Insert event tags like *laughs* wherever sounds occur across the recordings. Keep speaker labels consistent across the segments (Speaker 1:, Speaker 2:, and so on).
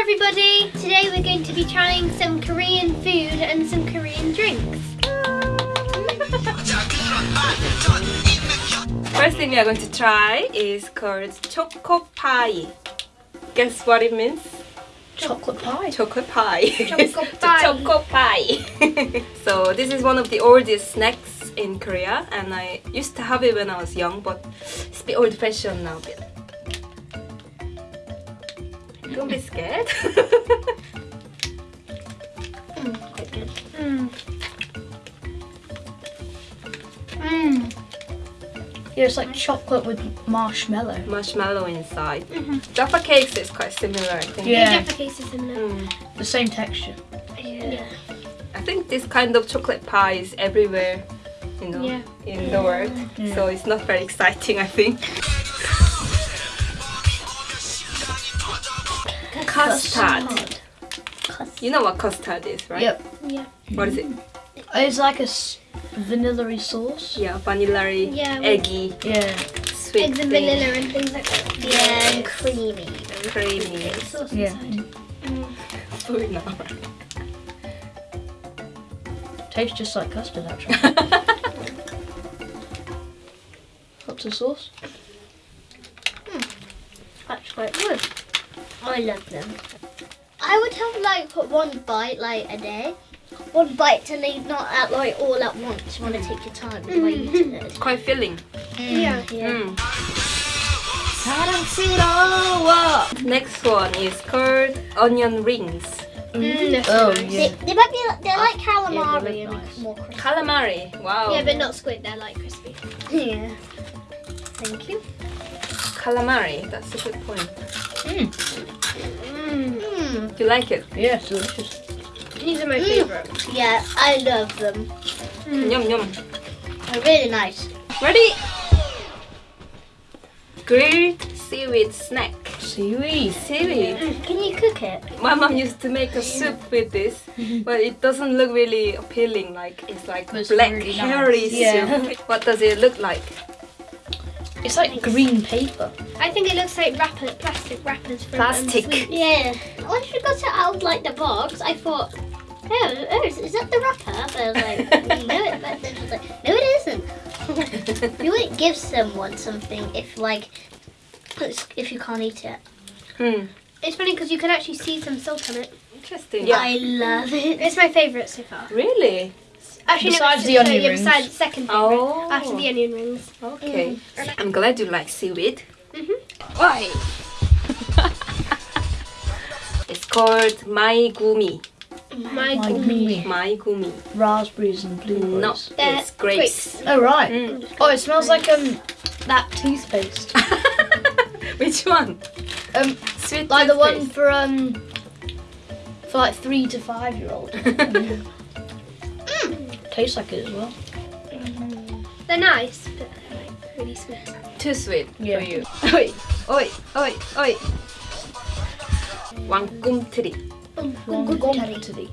Speaker 1: everybody! Today we're going to be trying some Korean food and some Korean drinks. *laughs*
Speaker 2: First thing we are going to try is called choco pie. Guess what it means?
Speaker 3: Chocolate pie.
Speaker 2: Chocolate pie.
Speaker 1: Choco *laughs* pie.
Speaker 2: choco pie. *laughs* so this is one of the oldest snacks in Korea and I used to have it when I was young but it's a bit old fashioned now. Bit. Don't be scared.
Speaker 3: Quite good.
Speaker 1: Mm.
Speaker 3: Mmm. Yeah, it's like chocolate with marshmallow.
Speaker 2: Marshmallow inside. Mhm. Jaffa cakes is quite similar I think.
Speaker 3: Yeah.
Speaker 1: Yeah. Jaffa case is in there.
Speaker 2: Mm.
Speaker 3: The same texture.
Speaker 1: Yeah.
Speaker 2: I think this kind of chocolate pie is everywhere, you know,
Speaker 1: Yeah.
Speaker 2: in the world.
Speaker 3: Yeah.
Speaker 2: So it's not very exciting, I think. Custard. You know what custard is, right?
Speaker 3: Yep.
Speaker 1: Yeah.
Speaker 2: What is it? Mm.
Speaker 3: It's like a vanilla sauce.
Speaker 2: Yeah, vanilla,
Speaker 1: Yeah,
Speaker 2: eggy,
Speaker 3: Yeah.
Speaker 2: sweet
Speaker 1: Eggs and vanilla and things like that.
Speaker 2: Yeah, and
Speaker 1: creamy.
Speaker 2: creamy.
Speaker 1: Sauce
Speaker 3: Yeah.
Speaker 1: inside.
Speaker 2: Food now. *laughs*
Speaker 3: Tastes just like custard actually. *laughs* What's the sauce? Hmm.
Speaker 1: That's quite good.
Speaker 4: I love them. I would have like one bite like a day. One bite to leave, not at like all at once. You want to take your time mm -hmm. It's
Speaker 2: quite filling. Mm.
Speaker 3: Yeah. yeah. Mm.
Speaker 2: Next one is curd onion rings.
Speaker 1: Mm. mm.
Speaker 3: Oh, yeah.
Speaker 4: they, they, might be like, they're oh,
Speaker 3: like
Speaker 4: calamari. Yeah,
Speaker 3: they're nice.
Speaker 4: more crispy.
Speaker 2: Calamari, wow.
Speaker 1: Yeah, but not squid, they're like crispy. *laughs*
Speaker 4: Yeah. Thank you.
Speaker 2: Calamari, that's a good point.
Speaker 3: Mm.
Speaker 1: Mm.
Speaker 4: Mm.
Speaker 2: Do you like it?
Speaker 3: Yeah, it's delicious.
Speaker 1: These are my
Speaker 4: Mm.
Speaker 1: favourite.
Speaker 4: Yeah, I love them.
Speaker 2: Yum yum.
Speaker 4: They're really nice.
Speaker 2: Ready? Grilled seaweed snack.
Speaker 3: Seaweed.
Speaker 2: Seaweed.
Speaker 4: Mm. Can you cook it?
Speaker 2: My mom used to make a soup with this, *laughs* but it doesn't look really appealing. Like it's like
Speaker 3: But it's
Speaker 2: black
Speaker 3: really nice.
Speaker 2: hairy
Speaker 3: Yeah.
Speaker 2: soup. What does it look like?
Speaker 3: It's like green paper.
Speaker 1: I think it looks like wrapper, plastic wrappers from um,
Speaker 2: Plastic.
Speaker 4: Yeah. Once you got it out of like the box, I thought, oh, oh is, is that the wrapper? But I was like, *laughs* no, it, but then she was like, no, it isn't. *laughs* You wouldn't give someone something if like, if you can't eat it.
Speaker 2: Hmm.
Speaker 1: It's funny because you can actually see some salt on it.
Speaker 2: Interesting. Yeah.
Speaker 4: I love it.
Speaker 1: It's my favourite so far.
Speaker 2: Really?
Speaker 1: Actually,
Speaker 3: Besides
Speaker 1: no,
Speaker 3: the
Speaker 1: so,
Speaker 3: onion
Speaker 1: yeah,
Speaker 3: rings.
Speaker 1: Besides second favourite.
Speaker 2: Oh.
Speaker 1: After the onion rings.
Speaker 2: Okay. I'm glad you like seaweed.
Speaker 1: Mhm.
Speaker 2: Why? *laughs* it's called my gumi.
Speaker 1: My
Speaker 3: My
Speaker 1: God.
Speaker 3: gumi.
Speaker 2: My gumi.
Speaker 3: Raspberries and blueberries.
Speaker 2: No,
Speaker 1: They're
Speaker 2: it's grapes.
Speaker 3: Oh right.
Speaker 2: Mm.
Speaker 3: Oh, it smells like um that toothpaste. *laughs*
Speaker 2: Which one?
Speaker 3: Um,
Speaker 2: Sweet
Speaker 3: like the one for um for like three to five year old. *laughs*
Speaker 1: Mm.
Speaker 3: Tastes like it as well.
Speaker 1: They're nice, but they're like really sweet.
Speaker 2: Too sweet
Speaker 3: Yeah.
Speaker 2: for you. *laughs* Oi, oi, oi, oi. 왕꿈틀이.
Speaker 3: Wanguntari.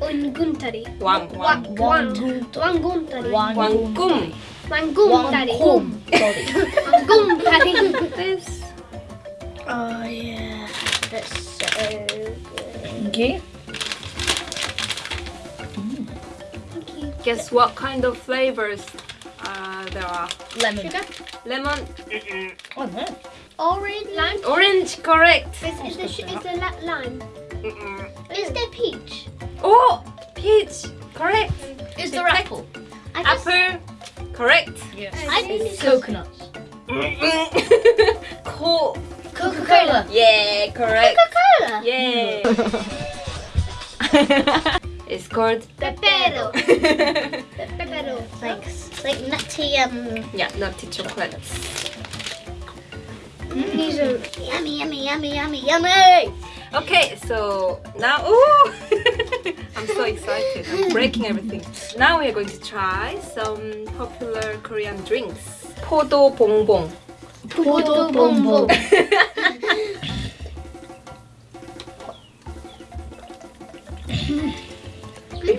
Speaker 1: Unguntari.
Speaker 2: 왕, 왕.
Speaker 1: Wanguntari. Wanguntari.
Speaker 2: 왕꿈.
Speaker 1: Wanguntari.
Speaker 3: Wanguntari.
Speaker 1: Wanguntari.
Speaker 2: This.
Speaker 3: Oh yeah.
Speaker 4: That's so good.
Speaker 3: Okay.
Speaker 2: Guess what kind of flavors uh, there are?
Speaker 3: Lemon.
Speaker 1: Sugar?
Speaker 2: Lemon.
Speaker 3: Oh no.
Speaker 1: Orange. Lime.
Speaker 2: Orange, correct.
Speaker 1: Is, is, the, is the lime?
Speaker 2: Mm-mm.
Speaker 4: Is there peach?
Speaker 2: Oh, peach, correct.
Speaker 3: Is there apple?
Speaker 4: I just,
Speaker 2: Apple, correct.
Speaker 3: Yes.
Speaker 4: I think it's
Speaker 3: Coconuts. *laughs*
Speaker 2: Co-
Speaker 3: Coca Cola.
Speaker 2: yeah, correct.
Speaker 4: Coca-Cola.
Speaker 2: Yeah. *laughs* it's called
Speaker 1: Pepero. Pepero. *laughs*
Speaker 4: Like, like nutty, um,
Speaker 2: yeah, nutty chocolate.
Speaker 1: These are
Speaker 4: yummy, yummy, yummy, yummy, yummy.
Speaker 2: Okay, so now, ooh, *laughs* I'm so excited. I'm *laughs* breaking everything. Now we are going to try some popular Korean drinks. 포도 봉봉.
Speaker 3: Podo bonbon.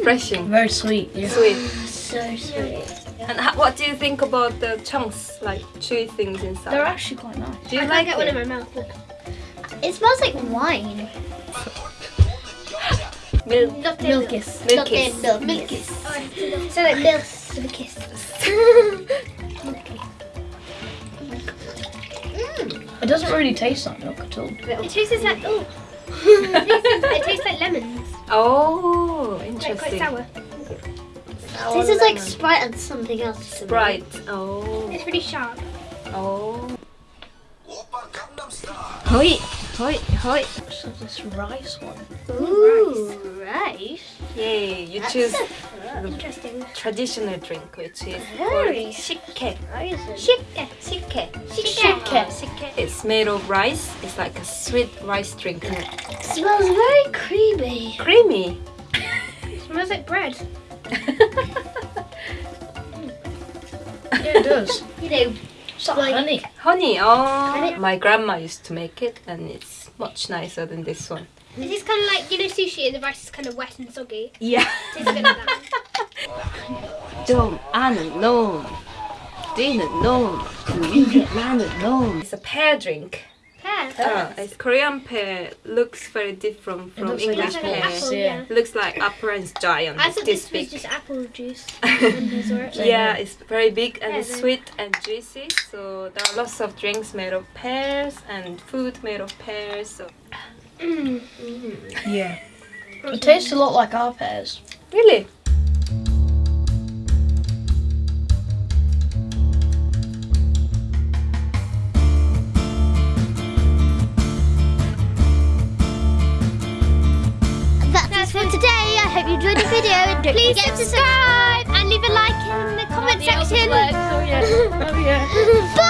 Speaker 2: Refreshing,
Speaker 3: Very sweet. Yeah.
Speaker 2: sweet.
Speaker 4: So sweet.
Speaker 2: And ho- what do you think about the chunks, like chewy things inside?
Speaker 3: They're actually quite nice.
Speaker 2: do you
Speaker 1: I
Speaker 2: like
Speaker 1: can't get one in my mouth. Look.
Speaker 4: It smells like wine.
Speaker 2: Milk.
Speaker 1: Not
Speaker 3: Milkis.
Speaker 2: Milkis.
Speaker 4: Milk.
Speaker 1: Milkis. So oh, like milk with a kiss.
Speaker 3: It doesn't really taste like milk at all.
Speaker 1: It tastes like oh. *laughs* it, tastes, it tastes like lemons.
Speaker 2: Oh,
Speaker 1: Like
Speaker 2: interesting.
Speaker 1: quite sour.
Speaker 4: Oh, this is like Sprite and something else. to.
Speaker 2: Sprite. Oh.
Speaker 1: It's really sharp.
Speaker 2: Oh. Hoi, hoi, hoi.
Speaker 3: So this rice one.
Speaker 4: Ooh, rice.
Speaker 2: Yay, you
Speaker 4: That's
Speaker 2: choose
Speaker 1: Interesting.
Speaker 2: traditional drink, which is
Speaker 4: Very.
Speaker 2: called shikke.
Speaker 1: Shike.
Speaker 2: Shikke.
Speaker 1: Shike.
Speaker 3: Shike.
Speaker 2: Oh, it's made of rice. It's like a sweet rice drink.
Speaker 4: It smells very creamy.
Speaker 2: Creamy.
Speaker 1: Smells like bread. *laughs*
Speaker 3: yeah, it does.
Speaker 4: you know,
Speaker 3: it's like honey.
Speaker 2: Honey, oh. My grandma used to make it and it's much nicer than this one.
Speaker 1: This is kind of like, you know, sushi and the rice is kind of wet and soggy.
Speaker 2: Yeah. *laughs* Don't, Anna, no. Dina, no. Lana, no. It's a pear drink.
Speaker 1: Pear.
Speaker 2: Uh, it's Korean pear looks very different from
Speaker 3: looks
Speaker 2: English
Speaker 1: Like
Speaker 2: pear.
Speaker 1: apple,
Speaker 3: Yeah.
Speaker 1: yeah.
Speaker 2: Looks like apple and it's giant.
Speaker 1: I thought
Speaker 2: this
Speaker 1: this
Speaker 2: big.
Speaker 1: was just apple juice. when I saw it.
Speaker 2: Yeah, it's very big and it's
Speaker 1: Yeah,
Speaker 2: sweet and juicy. So there are lots of drinks made of pears and food made of pears. So
Speaker 1: Mm.
Speaker 3: Yeah. It tastes a lot like our pears.
Speaker 2: really,
Speaker 4: video.
Speaker 1: Please subscribe and leave a like in the comment section.
Speaker 3: Oh yeah. *laughs* Oh yeah.
Speaker 4: Bye.